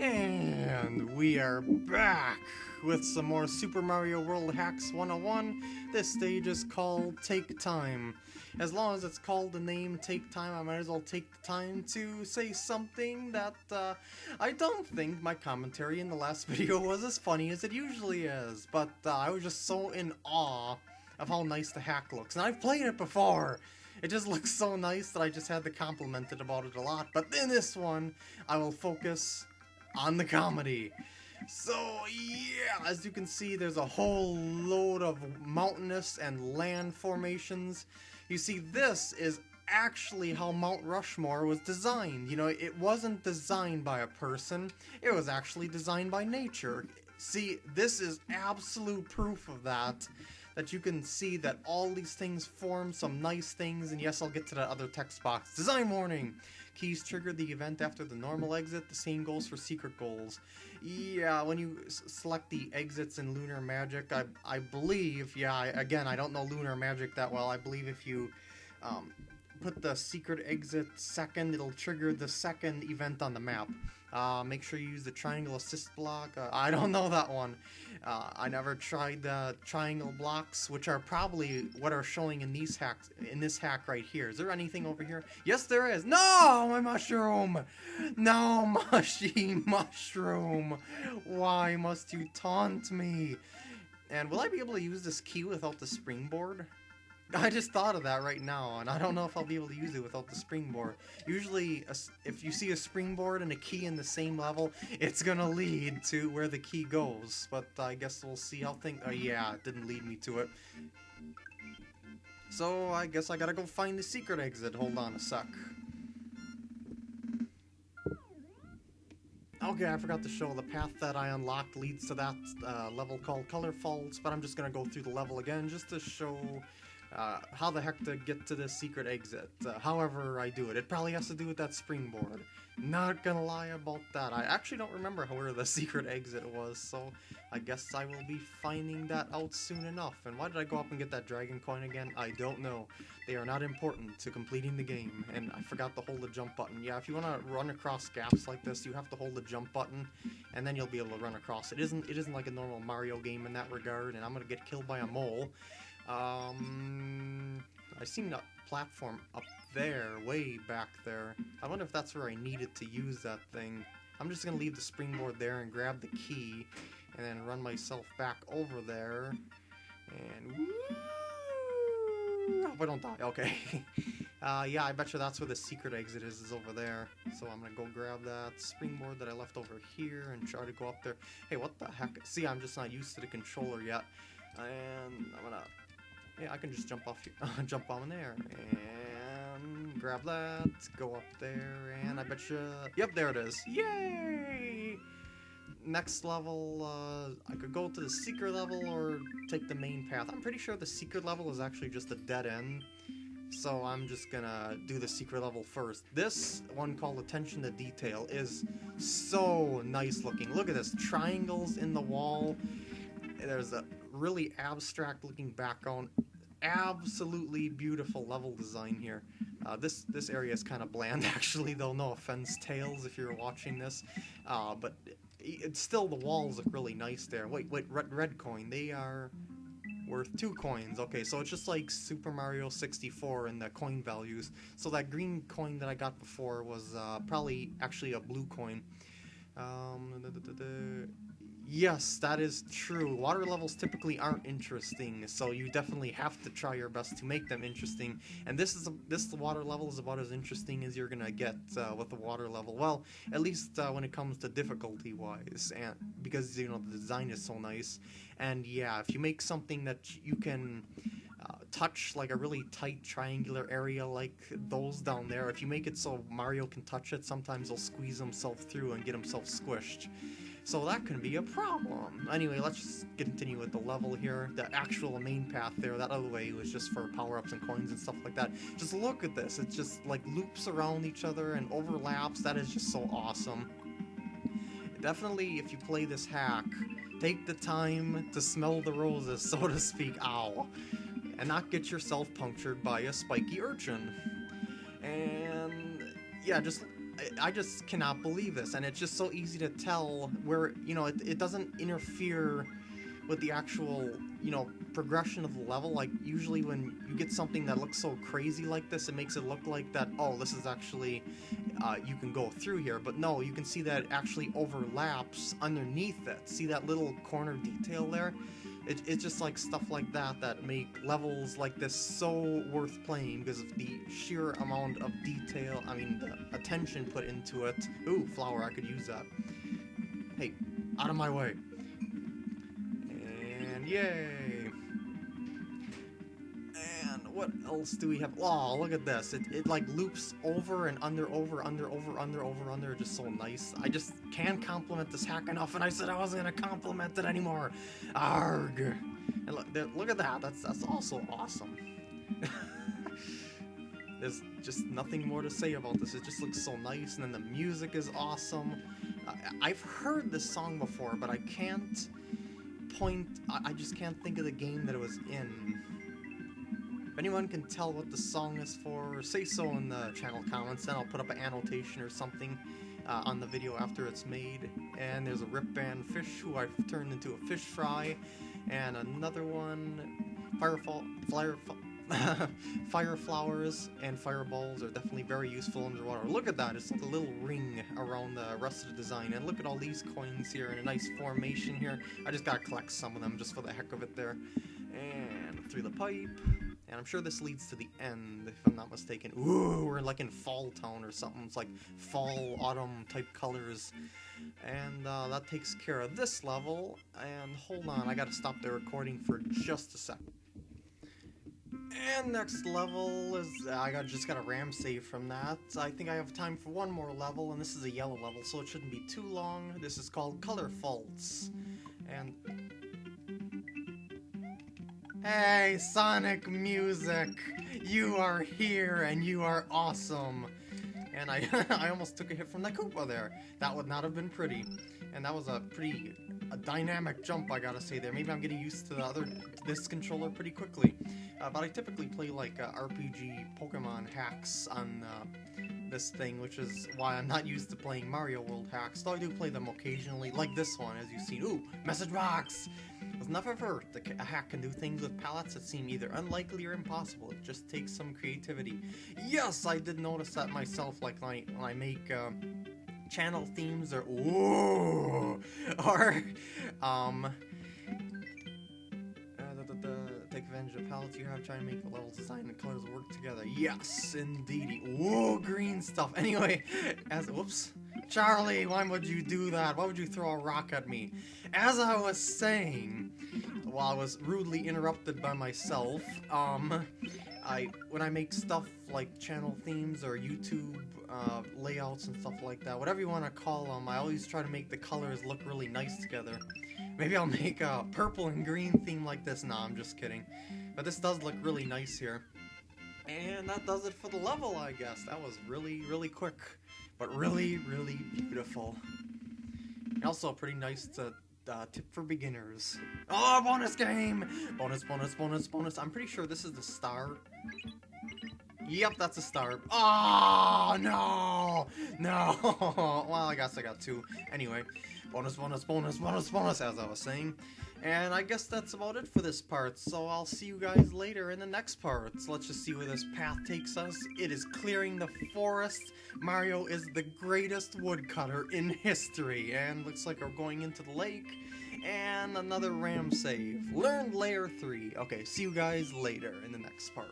And we are back with some more Super Mario World Hacks 101. This stage is called Take Time. As long as it's called the name Take Time, I might as well take the time to say something that uh, I don't think my commentary in the last video was as funny as it usually is. But uh, I was just so in awe of how nice the hack looks. And I've played it before! It just looks so nice that I just had to compliment it about it a lot. But in this one, I will focus on the comedy. So yeah, as you can see, there's a whole load of mountainous and land formations. You see, this is actually how Mount Rushmore was designed. You know, it wasn't designed by a person, it was actually designed by nature. See, this is absolute proof of that that you can see that all these things form some nice things, and yes, I'll get to that other text box. Design warning! Keys trigger the event after the normal exit, the same goes for secret goals. Yeah, when you select the exits in Lunar Magic, I, I believe, yeah, I, again, I don't know Lunar Magic that well, I believe if you um, put the secret exit second, it'll trigger the second event on the map. Uh, make sure you use the triangle assist block. Uh, I don't know that one. Uh, I never tried the triangle blocks, which are probably what are showing in these hacks in this hack right here. Is there anything over here? Yes, there is. No, my mushroom. No, mushy mushroom. Why must you taunt me? And will I be able to use this key without the springboard? I just thought of that right now, and I don't know if I'll be able to use it without the springboard. Usually, if you see a springboard and a key in the same level, it's gonna lead to where the key goes. But I guess we'll see how things... Oh yeah, it didn't lead me to it. So I guess I gotta go find the secret exit. Hold on a sec. Okay, I forgot to show the path that I unlocked leads to that uh, level called Color Falls, but I'm just gonna go through the level again just to show uh, how the heck to get to this secret exit. Uh, however I do it. It probably has to do with that springboard. Not gonna lie about that. I actually don't remember where the secret exit was, so I guess I will be finding that out soon enough. And why did I go up and get that dragon coin again? I don't know. They are not important to completing the game, and I forgot to hold the jump button. Yeah, if you want to run across gaps like this, you have to hold the jump button, and then you'll be able to run across. It isn't, it isn't like a normal Mario game in that regard, and I'm gonna get killed by a mole. Um, I seen that platform up there, way back there. I wonder if that's where I needed to use that thing. I'm just gonna leave the springboard there and grab the key, and then run myself back over there, and woo! Hope I don't die. Okay. uh, yeah, I bet you that's where the secret exit is, is over there. So I'm gonna go grab that springboard that I left over here and try to go up there. Hey, what the heck? See, I'm just not used to the controller yet. And I'm gonna yeah, I can just jump off, here, jump on there, and grab that, go up there, and I bet you, yep, there it is. Yay! Next level, uh, I could go to the secret level or take the main path. I'm pretty sure the secret level is actually just a dead end. So I'm just gonna do the secret level first. This one called Attention to Detail is so nice looking. Look at this, triangles in the wall. There's a really abstract looking background. Absolutely beautiful level design here. Uh, this this area is kind of bland actually though, no offense Tails if you're watching this. Uh, but it's still the walls look really nice there. Wait, wait, red, red coin, they are worth two coins. Okay, so it's just like Super Mario 64 and the coin values. So that green coin that I got before was uh, probably actually a blue coin. Um, Yes, that is true. Water levels typically aren't interesting, so you definitely have to try your best to make them interesting. And this is a, this water level is about as interesting as you're gonna get uh, with the water level. Well, at least uh, when it comes to difficulty wise, and because you know the design is so nice. And yeah, if you make something that you can uh, touch like a really tight triangular area like those down there, if you make it so Mario can touch it, sometimes he'll squeeze himself through and get himself squished. So that can be a problem. Anyway, let's just continue with the level here. The actual main path there, that other way was just for power-ups and coins and stuff like that. Just look at this. It just like loops around each other and overlaps. That is just so awesome. Definitely, if you play this hack, take the time to smell the roses, so to speak, ow, and not get yourself punctured by a spiky urchin. And yeah, just I, just cannot believe this, and it's just so easy to tell where you know it, it doesn't interfere with the actual you know progression of the level. Like usually when you get something that looks so crazy like this, it makes it look like that. Oh, this is actually uh, you can go through here, but no, you can see that it actually overlaps underneath it. See that little corner detail there? It, it's just like stuff like that that make levels like this so worth playing because of the sheer amount of detail, I mean, the attention put into it. Ooh, flower, I could use that. Hey, out of my way. And yay! What else do we have? Oh, look at this. It, it like loops over and under, over, under, over, under, over, under. Just so nice. I just can't compliment this hack enough, and I said I wasn't gonna compliment it anymore. Arg! And look, look at that. That's that's also awesome. There's just nothing more to say about this. It just looks so nice, and then the music is awesome. I, I've heard this song before, but I can't point. I, I just can't think of the game that it was in. If anyone can tell what the song is for, say so in the channel comments, then I'll put up an annotation or something uh, on the video after it's made. And there's a Rip Van Fish who I've turned into a fish fry, and another one, Firefall, Fire, fire flowers and fireballs are definitely very useful underwater. Look at that, it's like a little ring around the rest of the design. And look at all these coins here in a nice formation here. I just gotta collect some of them just for the heck of it there. And through the pipe. And I'm sure this leads to the end, if I'm not mistaken. Ooh, we're like in Fall Town or something. It's like fall, autumn type colors. And uh, that takes care of this level. And hold on, I gotta stop the recording for just a sec. And next level is, I got just got a ram save from that. I think I have time for one more level, and this is a yellow level, so it shouldn't be too long. This is called Color Faults. And Hey, Sonic Music! You are here and you are awesome! And I, I almost took a hit from the Koopa there. That would not have been pretty. And that was a pretty a dynamic jump, I gotta say there. Maybe I'm getting used to the other this controller pretty quickly. Uh, but I typically play like uh, RPG Pokemon hacks on uh, this thing, which is why I'm not used to playing Mario World hacks. Though I do play them occasionally, like this one, as you've seen. Ooh, message box! It's never hurt. A hack can do things with palettes that seem either unlikely or impossible. It just takes some creativity. Yes, I did notice that myself, like when I, when I make uh, channel themes or ooh, or um, advantage of palettes you have, trying to make the levels design and colors work together. Yes, indeed. Whoa, green stuff. Anyway, as whoops, Charlie, why would you do that? Why would you throw a rock at me? As I was saying, while I was rudely interrupted by myself, um, I when I make stuff like channel themes or YouTube uh, layouts and stuff like that, whatever you want to call them, I always try to make the colors look really nice together. Maybe I'll make a purple and green theme like this. Nah, I'm just kidding. But this does look really nice here. And that does it for the level, I guess. That was really, really quick, but really, really beautiful. Also, pretty nice to uh, tip for beginners. Oh, bonus game! Bonus, bonus, bonus, bonus. I'm pretty sure this is the star. Yep, that's a star. Oh, no! No! well, I guess I got two. Anyway, bonus, bonus, bonus, bonus, bonus, as I was saying. And I guess that's about it for this part, so I'll see you guys later in the next part. So let's just see where this path takes us. It is clearing the forest. Mario is the greatest woodcutter in history, and looks like we're going into the lake. And another ram save. Learned layer 3. Okay, see you guys later in the next part.